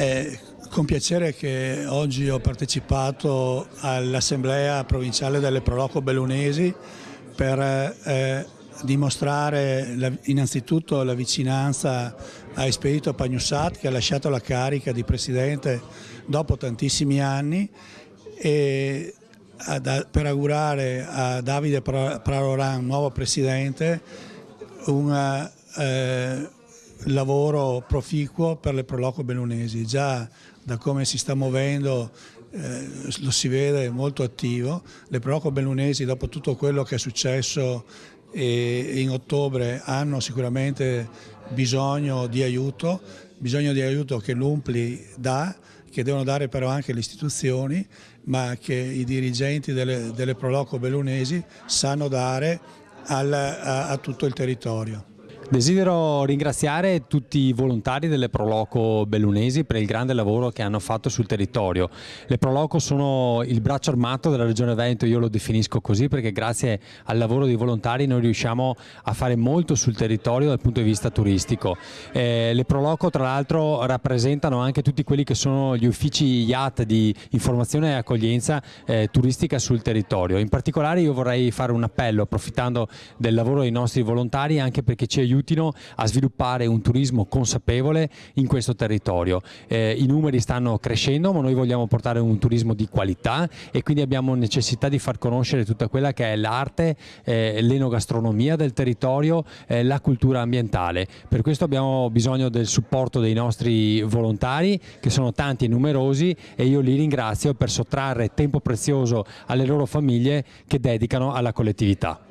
È con piacere che oggi ho partecipato all'Assemblea provinciale delle Proloco Bellunesi per eh, dimostrare la, innanzitutto la vicinanza a Espedito Pagnussat che ha lasciato la carica di Presidente dopo tantissimi anni e a, per augurare a Davide Praroran, nuovo Presidente, un eh, lavoro proficuo per le Proloco Bellunesi. Già da come si sta muovendo eh, lo si vede molto attivo. Le Proloco Bellunesi dopo tutto quello che è successo e in ottobre hanno sicuramente bisogno di aiuto, bisogno di aiuto che l'Umpli dà, che devono dare però anche le istituzioni, ma che i dirigenti delle, delle Proloco Bellunesi sanno dare al, a, a tutto il territorio. Desidero ringraziare tutti i volontari delle Proloco Bellunesi per il grande lavoro che hanno fatto sul territorio. Le Proloco sono il braccio armato della Regione Veneto, io lo definisco così perché grazie al lavoro dei volontari noi riusciamo a fare molto sul territorio dal punto di vista turistico. Eh, le Proloco tra l'altro rappresentano anche tutti quelli che sono gli uffici IAT di informazione e accoglienza eh, turistica sul territorio. In particolare io vorrei fare un appello approfittando del lavoro dei nostri volontari anche perché ci aiutano aiutino a sviluppare un turismo consapevole in questo territorio. Eh, I numeri stanno crescendo ma noi vogliamo portare un turismo di qualità e quindi abbiamo necessità di far conoscere tutta quella che è l'arte, eh, l'enogastronomia del territorio, eh, la cultura ambientale. Per questo abbiamo bisogno del supporto dei nostri volontari che sono tanti e numerosi e io li ringrazio per sottrarre tempo prezioso alle loro famiglie che dedicano alla collettività.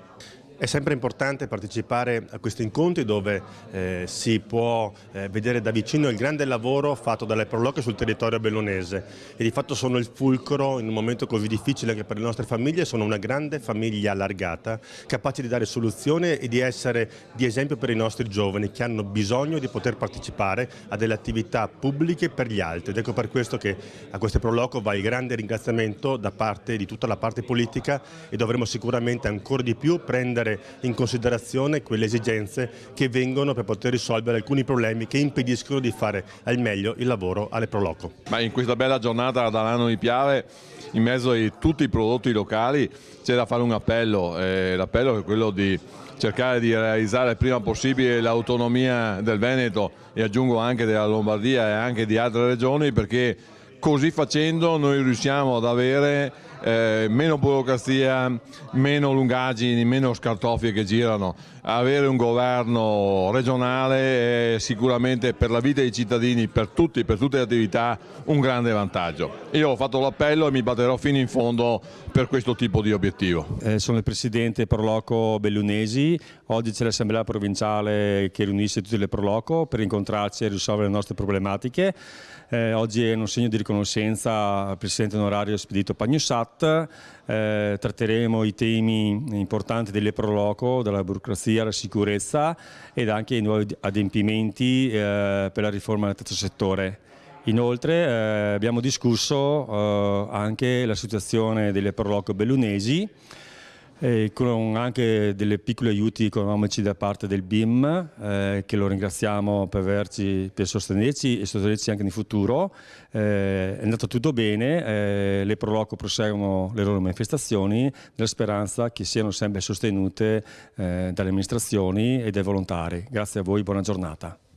È sempre importante partecipare a questi incontri dove eh, si può eh, vedere da vicino il grande lavoro fatto dalle Proloche sul territorio bellunese e di fatto sono il fulcro in un momento così difficile che per le nostre famiglie. Sono una grande famiglia allargata capace di dare soluzioni e di essere di esempio per i nostri giovani che hanno bisogno di poter partecipare a delle attività pubbliche per gli altri. Ed ecco per questo che a queste Proloco va il grande ringraziamento da parte di tutta la parte politica e dovremo sicuramente ancora di più prendere prendere in considerazione quelle esigenze che vengono per poter risolvere alcuni problemi che impediscono di fare al meglio il lavoro alle Proloco. Ma in questa bella giornata dall'anno di Piave, in mezzo a tutti i prodotti locali, c'è da fare un appello, eh, l'appello è quello di cercare di realizzare il prima possibile l'autonomia del Veneto e aggiungo anche della Lombardia e anche di altre regioni perché così facendo noi riusciamo ad avere eh, meno burocrazia, meno lungaggini, meno scartoffie che girano. Avere un governo regionale è sicuramente per la vita dei cittadini, per tutti, per tutte le attività, un grande vantaggio. Io ho fatto l'appello e mi batterò fino in fondo per questo tipo di obiettivo. Eh, sono il presidente Proloco Bellunesi, oggi c'è l'assemblea provinciale che riunisce tutte le Proloco per incontrarci e risolvere le nostre problematiche. Eh, oggi è un segno di riconoscenza al presidente onorario Spedito Pagnussat, eh, tratteremo i temi importanti delle Proloco, dalla burocrazia alla sicurezza ed anche i nuovi adempimenti eh, per la riforma del terzo settore. Inoltre eh, abbiamo discusso eh, anche la situazione delle Proloco bellunesi e con anche delle piccole aiuti economici da parte del BIM eh, che lo ringraziamo per, averci, per sostenerci e sostenerci anche nel futuro. Eh, è andato tutto bene, eh, le Proloco proseguono le loro manifestazioni nella speranza che siano sempre sostenute eh, dalle amministrazioni e dai volontari. Grazie a voi, buona giornata.